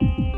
you